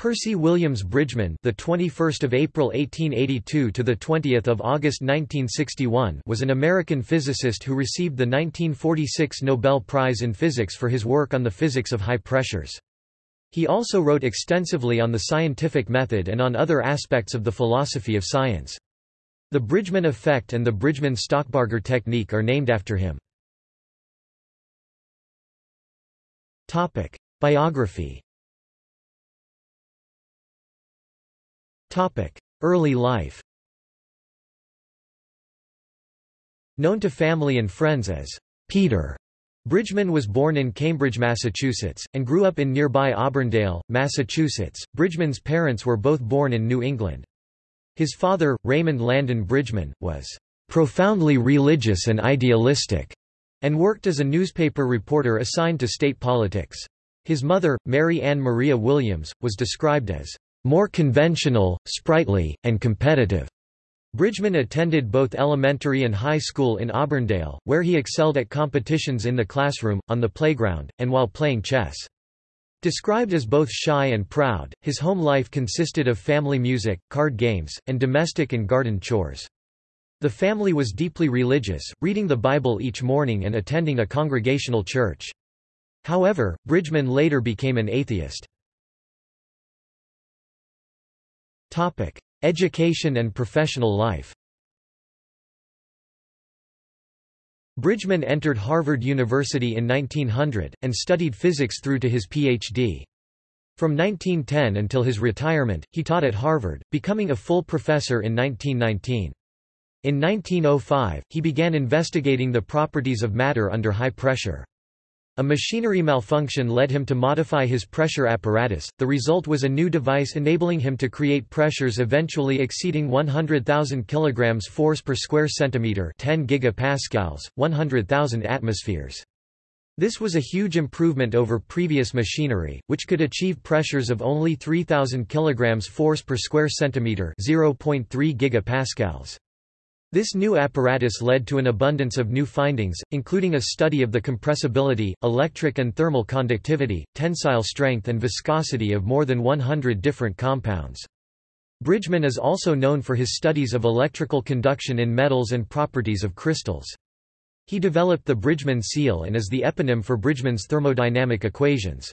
Percy Williams Bridgman, the 21st of April 1882 to the 20th of August 1961, was an American physicist who received the 1946 Nobel Prize in Physics for his work on the physics of high pressures. He also wrote extensively on the scientific method and on other aspects of the philosophy of science. The Bridgman effect and the Bridgman-Stockbarger technique are named after him. Topic: Biography Early life Known to family and friends as Peter, Bridgman was born in Cambridge, Massachusetts, and grew up in nearby Auburndale, Massachusetts. Bridgman's parents were both born in New England. His father, Raymond Landon Bridgman, was profoundly religious and idealistic, and worked as a newspaper reporter assigned to state politics. His mother, Mary Ann Maria Williams, was described as more conventional, sprightly, and competitive. Bridgman attended both elementary and high school in Auburndale, where he excelled at competitions in the classroom, on the playground, and while playing chess. Described as both shy and proud, his home life consisted of family music, card games, and domestic and garden chores. The family was deeply religious, reading the Bible each morning and attending a congregational church. However, Bridgman later became an atheist. Topic: Education and professional life. Bridgman entered Harvard University in 1900, and studied physics through to his Ph.D. From 1910 until his retirement, he taught at Harvard, becoming a full professor in 1919. In 1905, he began investigating the properties of matter under high pressure. A machinery malfunction led him to modify his pressure apparatus. The result was a new device enabling him to create pressures eventually exceeding 100,000 kg force per square centimeter, 10 gigapascals, 100,000 atmospheres. This was a huge improvement over previous machinery, which could achieve pressures of only 3,000 kg force per square centimeter, 0.3 gigapascals. This new apparatus led to an abundance of new findings, including a study of the compressibility, electric and thermal conductivity, tensile strength and viscosity of more than 100 different compounds. Bridgman is also known for his studies of electrical conduction in metals and properties of crystals. He developed the Bridgman seal and is the eponym for Bridgman's thermodynamic equations.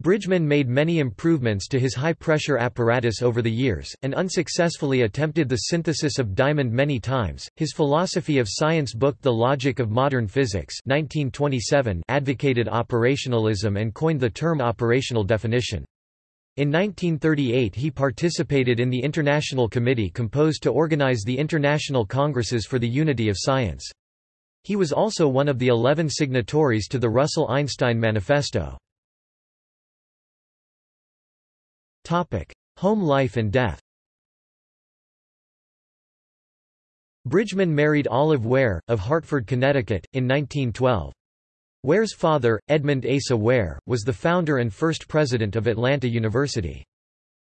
Bridgman made many improvements to his high-pressure apparatus over the years, and unsuccessfully attempted the synthesis of diamond many times. His philosophy of science book The Logic of Modern Physics 1927 advocated operationalism and coined the term operational definition. In 1938 he participated in the International Committee composed to organize the International Congresses for the Unity of Science. He was also one of the eleven signatories to the Russell-Einstein Manifesto. Topic: Home life and death. Bridgman married Olive Ware, of Hartford, Connecticut, in 1912. Ware's father, Edmund Asa Ware, was the founder and first president of Atlanta University.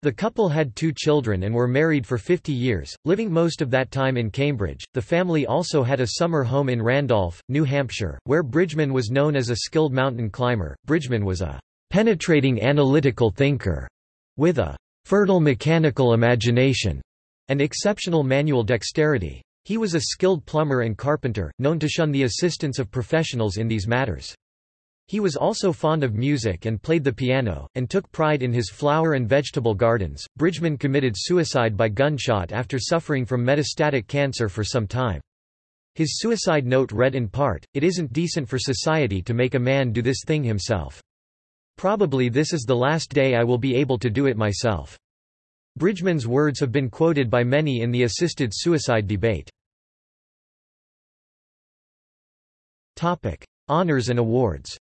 The couple had two children and were married for 50 years, living most of that time in Cambridge. The family also had a summer home in Randolph, New Hampshire, where Bridgman was known as a skilled mountain climber. Bridgman was a penetrating analytical thinker with a fertile mechanical imagination and exceptional manual dexterity. He was a skilled plumber and carpenter, known to shun the assistance of professionals in these matters. He was also fond of music and played the piano, and took pride in his flower and vegetable gardens. Bridgman committed suicide by gunshot after suffering from metastatic cancer for some time. His suicide note read in part, It isn't decent for society to make a man do this thing himself. Probably this is the last day I will be able to do it myself. Bridgman's words have been quoted by many in the assisted suicide debate. Honours and awards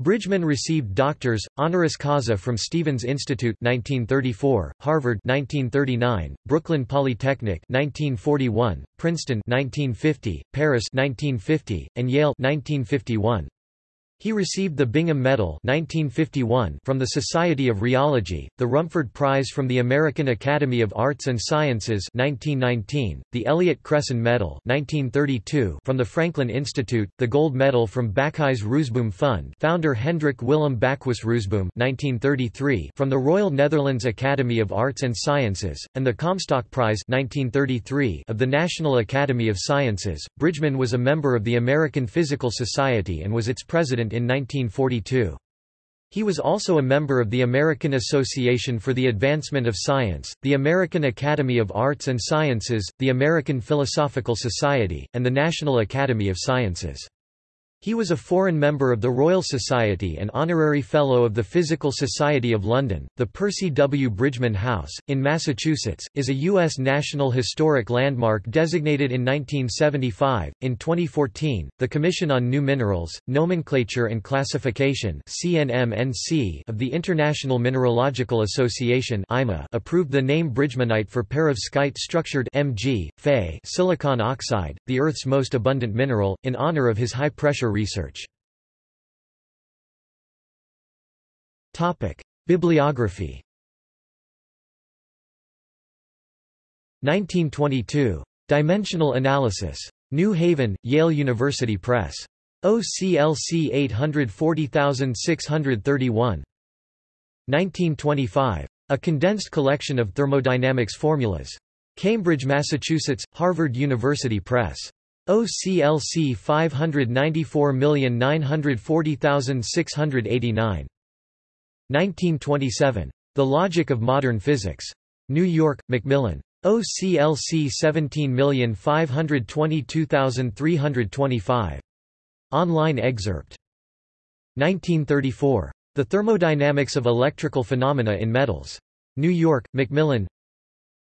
Bridgman received doctors, honoris causa from Stevens Institute 1934, Harvard 1939, Brooklyn Polytechnic 1941, Princeton 1950, Paris 1950, and Yale 1951. He received the Bingham Medal 1951 from the Society of Rheology, the Rumford Prize from the American Academy of Arts and Sciences 1919, the Elliott Cresson Medal 1932 from the Franklin Institute, the Gold Medal from Bakhuis Roozeboom Fund founder Hendrik Willem Bakhuis Roozeboom 1933 from the Royal Netherlands Academy of Arts and Sciences, and the Comstock Prize 1933 of the National Academy of Sciences. Bridgman was a member of the American Physical Society and was its president in 1942. He was also a member of the American Association for the Advancement of Science, the American Academy of Arts and Sciences, the American Philosophical Society, and the National Academy of Sciences. He was a foreign member of the Royal Society and honorary Fellow of the Physical Society of London. The Percy W. Bridgman House, in Massachusetts, is a U.S. National Historic Landmark designated in 1975. In 2014, the Commission on New Minerals, Nomenclature and Classification of the International Mineralogical Association approved the name Bridgmanite for perovskite structured Mg, Fe silicon oxide, the Earth's most abundant mineral, in honor of his high pressure research. Bibliography 1922. Dimensional Analysis. New Haven, Yale University Press. OCLC 840631. 1925. A condensed collection of thermodynamics formulas. Cambridge, Massachusetts, Harvard University Press. OCLC 594940689. 1927. The Logic of Modern Physics. New York, Macmillan. OCLC 17522325. Online excerpt. 1934. The Thermodynamics of Electrical Phenomena in Metals. New York, Macmillan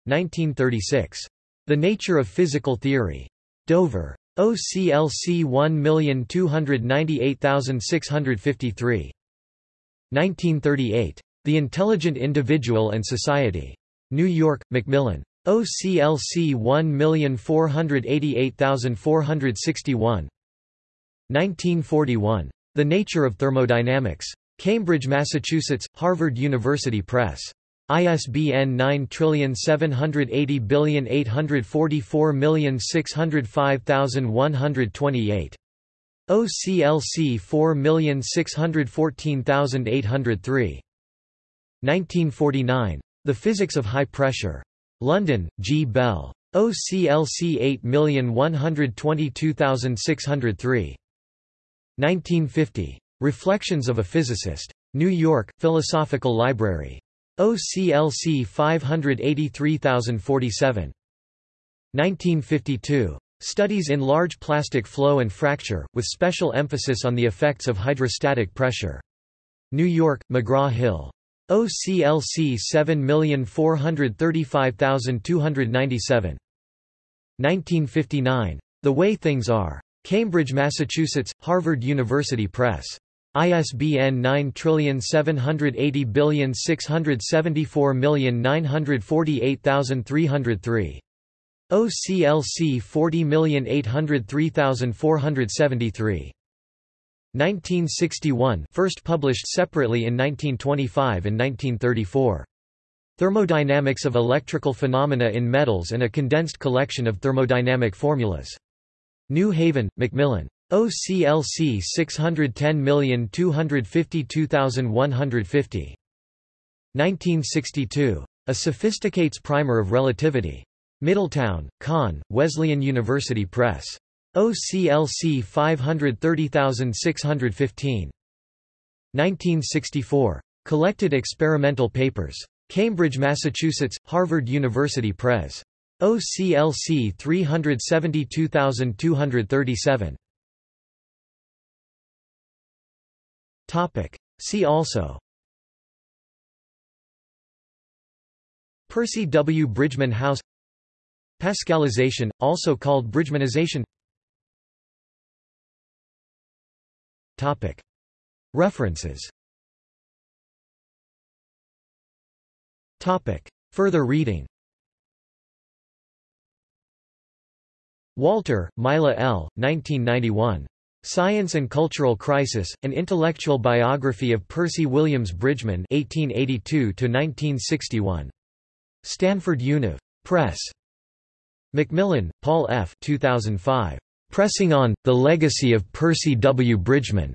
1936. The Nature of Physical Theory. Dover. OCLC 1298653. 1938. The Intelligent Individual and Society. New York, Macmillan. OCLC 1488461. 1941. The Nature of Thermodynamics. Cambridge, Massachusetts, Harvard University Press. ISBN 9780844605128. OCLC 4614803. 1949. The Physics of High Pressure. London, G. Bell. OCLC 8122603. 1950. Reflections of a Physicist. New York, Philosophical Library. OCLC 583047. 1952. Studies in large plastic flow and fracture, with special emphasis on the effects of hydrostatic pressure. New York, McGraw-Hill. OCLC 7435297. 1959. The Way Things Are. Cambridge, Massachusetts, Harvard University Press. ISBN 9780674948303. OCLC 40803473. 1961 first published separately in 1925 and 1934. Thermodynamics of Electrical Phenomena in Metals and a condensed collection of thermodynamic formulas. New Haven, Macmillan. OCLC 610252150. 1962. A Sophisticates Primer of Relativity. Middletown, Conn, Wesleyan University Press. OCLC 530615. 1964. Collected Experimental Papers. Cambridge, Massachusetts, Harvard University Press. OCLC 372237. Topic. See also Percy W. Bridgman House Pascalization, also called Bridgmanization Topic. References Topic. Further reading Walter, Mila L., 1991. Science and Cultural Crisis, An Intellectual Biography of Percy Williams Bridgman 1882–1961. Stanford Univ. Press. McMillan, Paul F. 2005. Pressing On, The Legacy of Percy W. Bridgman.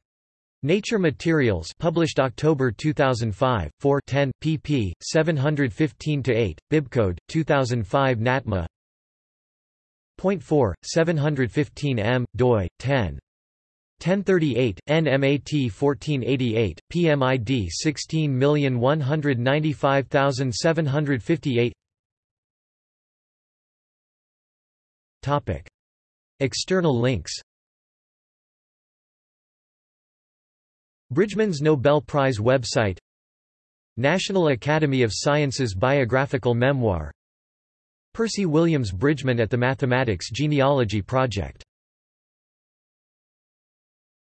Nature Materials published October 2005, 4 10, pp. 715-8, bibcode, 2005 NATMA Point 4, 715 m, doi, 10. 1038, NMAT 1488, PMID 16195758 Topic. External links. Bridgman's Nobel Prize website. National Academy of Sciences biographical memoir. Percy Williams Bridgman at the Mathematics Genealogy Project